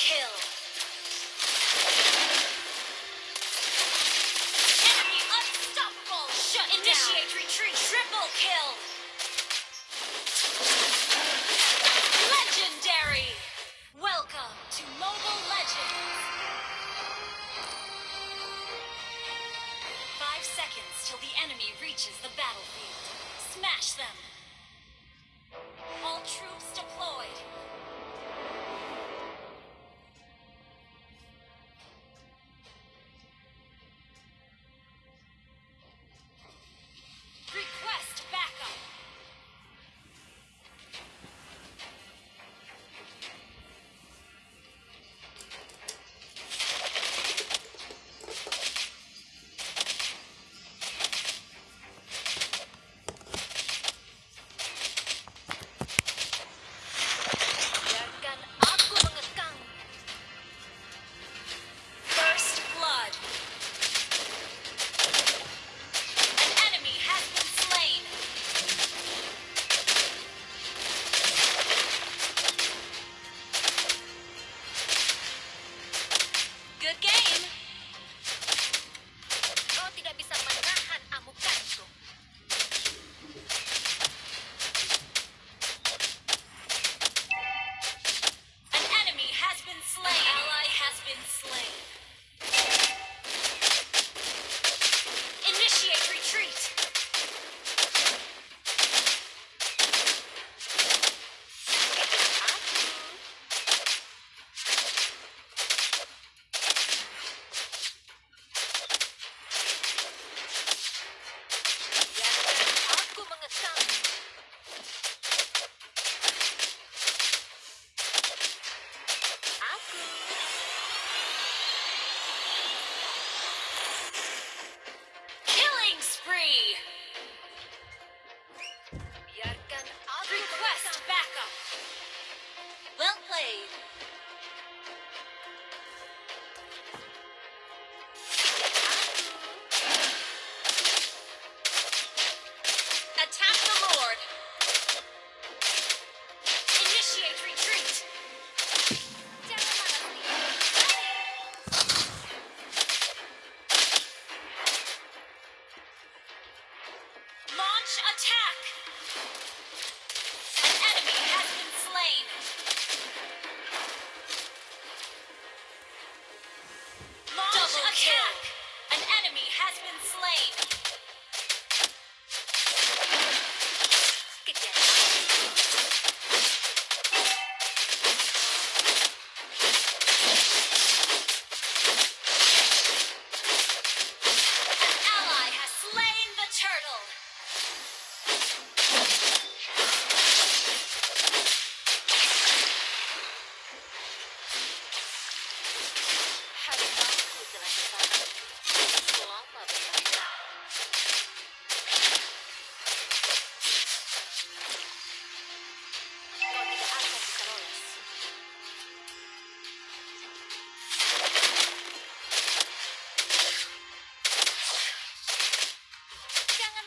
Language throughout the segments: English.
Kill. Enemy unstoppable. Shut Initiate down. retreat. Triple kill. Legendary. Welcome to Mobile Legends. Five seconds till the enemy reaches the battlefield. Smash them. All troops.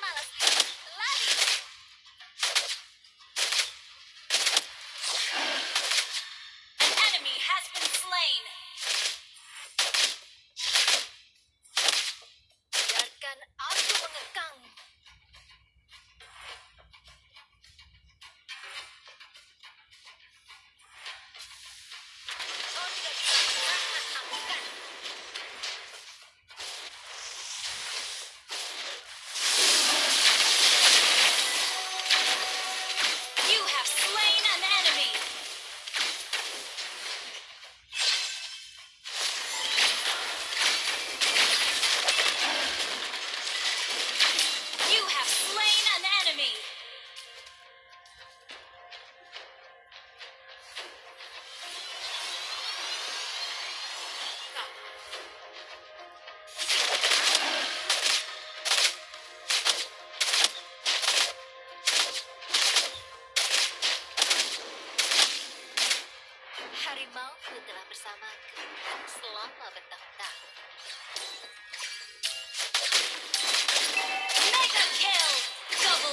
malas.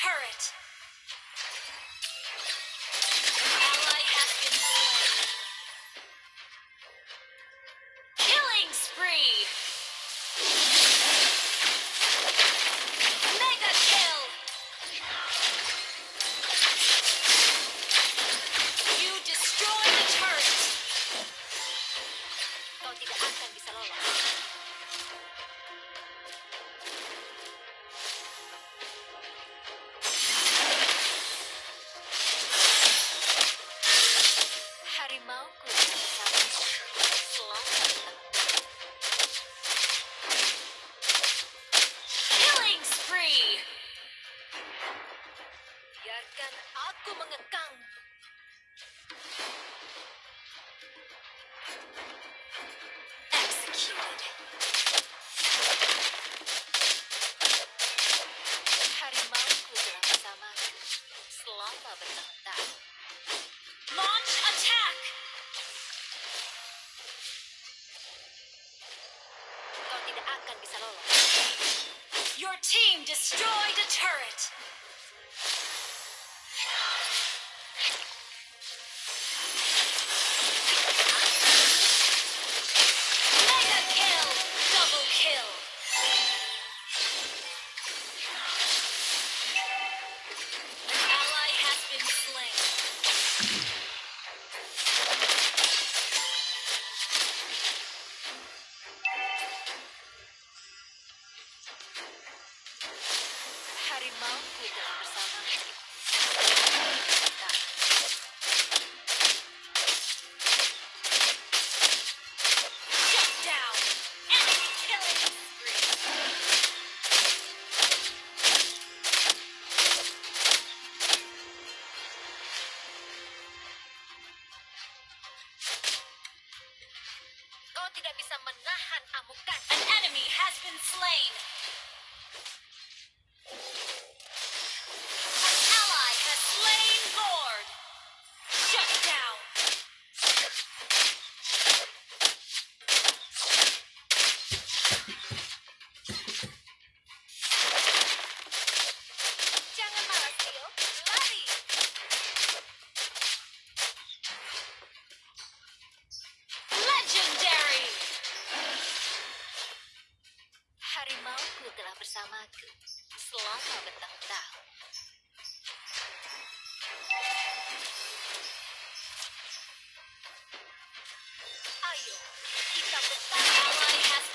turret. Harimauku bersamaku selama bertahun-tahun. Launch attack! Kau tidak akan bisa lolos. Your team destroyed a turret! harimau ku bersama.